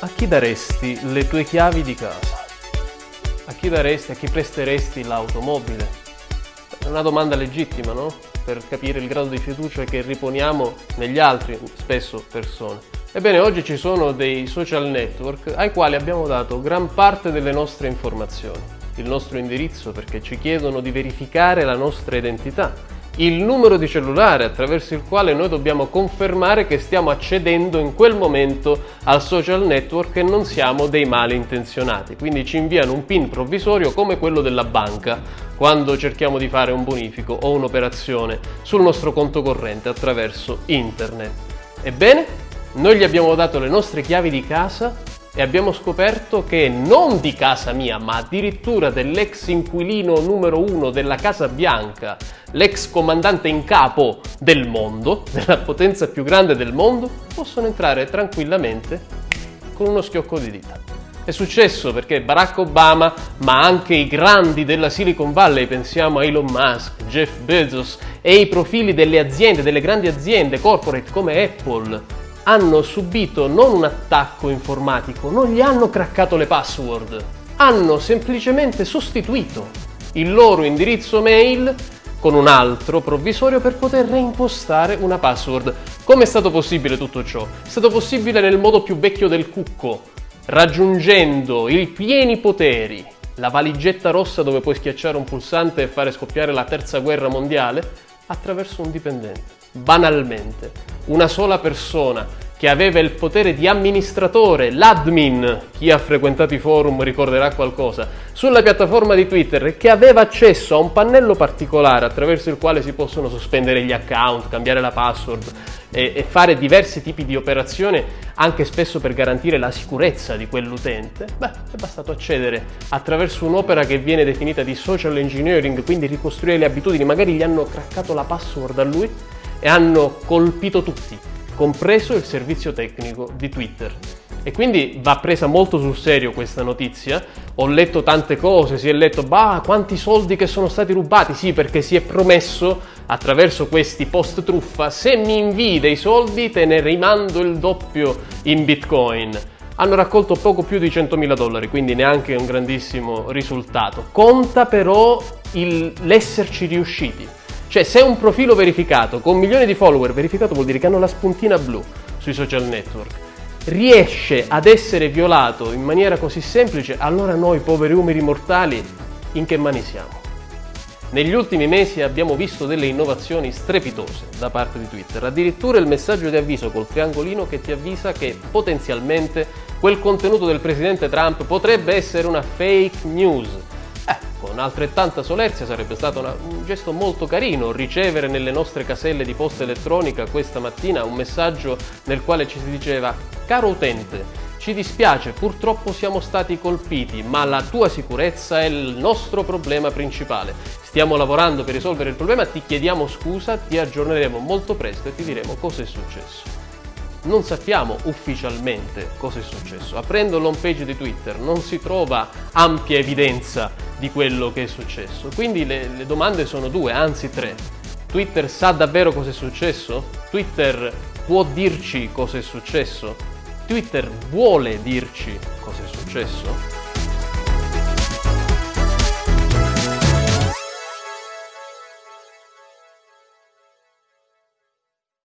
a chi daresti le tue chiavi di casa? A chi daresti, a chi presteresti l'automobile? È una domanda legittima, no? Per capire il grado di fiducia che riponiamo negli altri, spesso persone. Ebbene, oggi ci sono dei social network ai quali abbiamo dato gran parte delle nostre informazioni, il nostro indirizzo perché ci chiedono di verificare la nostra identità, il numero di cellulare attraverso il quale noi dobbiamo confermare che stiamo accedendo in quel momento al social network e non siamo dei malintenzionati. Quindi ci inviano un PIN provvisorio come quello della banca quando cerchiamo di fare un bonifico o un'operazione sul nostro conto corrente attraverso internet. Ebbene, noi gli abbiamo dato le nostre chiavi di casa e abbiamo scoperto che non di casa mia, ma addirittura dell'ex inquilino numero uno della Casa Bianca, l'ex comandante in capo del mondo, della potenza più grande del mondo, possono entrare tranquillamente con uno schiocco di dita. È successo perché Barack Obama, ma anche i grandi della Silicon Valley, pensiamo a Elon Musk, Jeff Bezos e i profili delle aziende, delle grandi aziende corporate come Apple, hanno subito non un attacco informatico, non gli hanno craccato le password, hanno semplicemente sostituito il loro indirizzo mail con un altro provvisorio per poter reimpostare una password. Come è stato possibile tutto ciò? È stato possibile nel modo più vecchio del cucco, raggiungendo i pieni poteri, la valigetta rossa dove puoi schiacciare un pulsante e fare scoppiare la terza guerra mondiale, attraverso un dipendente. Banalmente, una sola persona che aveva il potere di amministratore, l'admin, chi ha frequentato i forum ricorderà qualcosa, sulla piattaforma di Twitter che aveva accesso a un pannello particolare attraverso il quale si possono sospendere gli account, cambiare la password e, e fare diversi tipi di operazioni anche spesso per garantire la sicurezza di quell'utente, beh, è bastato accedere attraverso un'opera che viene definita di social engineering, quindi ricostruire le abitudini, magari gli hanno craccato la password a lui e hanno colpito tutti compreso il servizio tecnico di Twitter. E quindi va presa molto sul serio questa notizia. Ho letto tante cose, si è letto, bah, quanti soldi che sono stati rubati? Sì, perché si è promesso attraverso questi post truffa, se mi invii dei soldi te ne rimando il doppio in bitcoin. Hanno raccolto poco più di 100.000 dollari, quindi neanche un grandissimo risultato. Conta però l'esserci riusciti. Cioè se un profilo verificato con milioni di follower verificato vuol dire che hanno la spuntina blu sui social network. Riesce ad essere violato in maniera così semplice, allora noi poveri umili mortali in che mani siamo? Negli ultimi mesi abbiamo visto delle innovazioni strepitose da parte di Twitter, addirittura il messaggio di avviso col triangolino che ti avvisa che potenzialmente quel contenuto del presidente Trump potrebbe essere una fake news con altrettanta solerzia sarebbe stato una, un gesto molto carino ricevere nelle nostre caselle di posta elettronica questa mattina un messaggio nel quale ci si diceva Caro utente, ci dispiace, purtroppo siamo stati colpiti, ma la tua sicurezza è il nostro problema principale. Stiamo lavorando per risolvere il problema, ti chiediamo scusa, ti aggiorneremo molto presto e ti diremo cosa è successo non sappiamo ufficialmente cosa è successo. Aprendo l'home page di Twitter non si trova ampia evidenza di quello che è successo. Quindi le, le domande sono due, anzi tre. Twitter sa davvero cosa è successo? Twitter può dirci cosa è successo? Twitter vuole dirci cosa è successo?